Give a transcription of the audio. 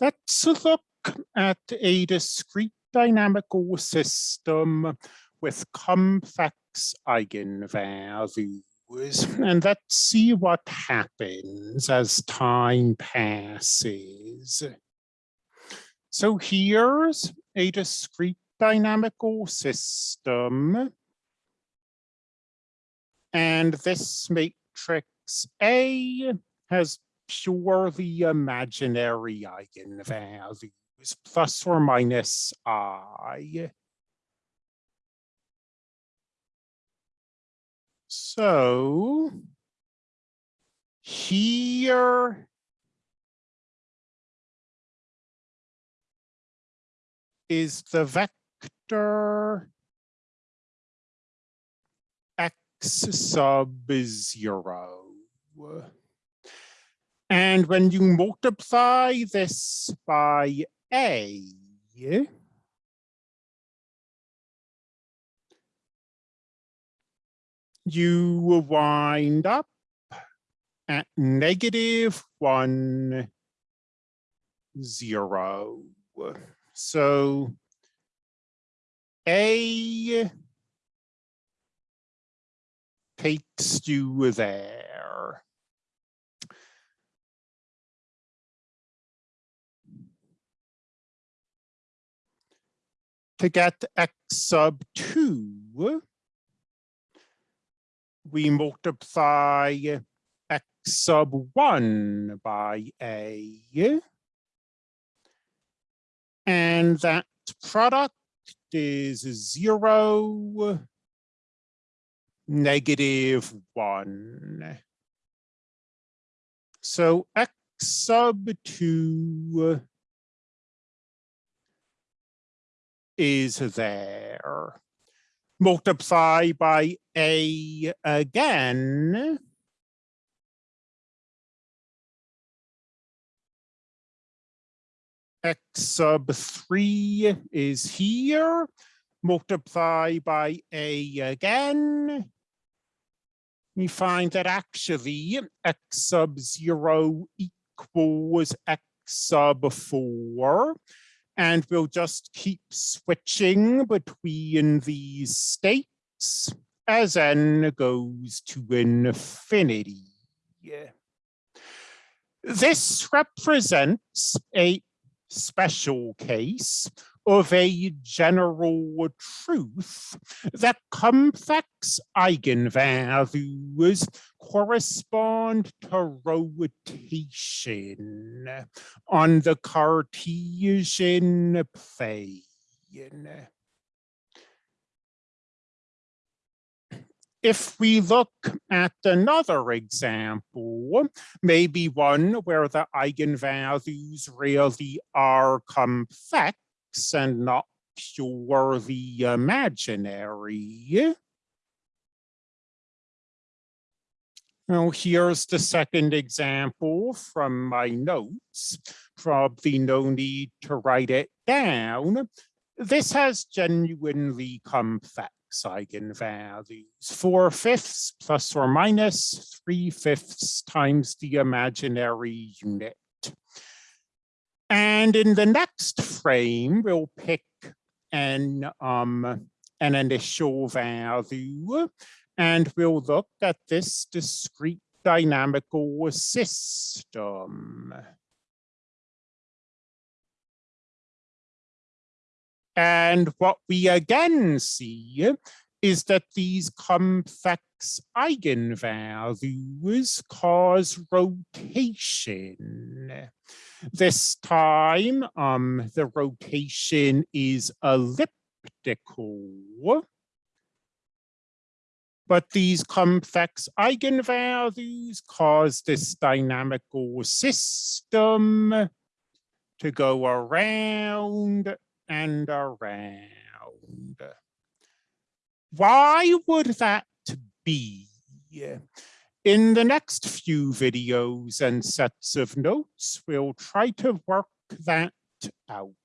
Let's look at a discrete dynamical system with complex eigenvalues. And let's see what happens as time passes. So here's a discrete dynamical system. And this matrix A has purely imaginary eigenvalues, plus or minus i. So here is the vector x sub zero. And when you multiply this by a, you will wind up at negative one, zero. So A takes you there. To get x sub 2, we multiply x sub 1 by a. And that product is 0, negative 1. So x sub 2 is there multiply by a again. X sub three is here, multiply by a again. We find that actually x sub zero equals x sub four and we'll just keep switching between these states as n goes to infinity. This represents a special case of a general truth that complex eigenvalues correspond to rotation on the Cartesian plane. If we look at another example, maybe one where the eigenvalues really are complex, and not purely imaginary. Now, here's the second example from my notes. Probably no need to write it down. This has genuinely complex eigenvalues. Four fifths plus or minus three fifths times the imaginary unit. And in the next frame, we'll pick an, um, an initial value, and we'll look at this discrete dynamical system. And what we again see is that these complex eigenvalues cause rotation. This time, um, the rotation is elliptical. But these complex eigenvalues cause this dynamical system to go around and around. Why would that be? In the next few videos and sets of notes, we'll try to work that out.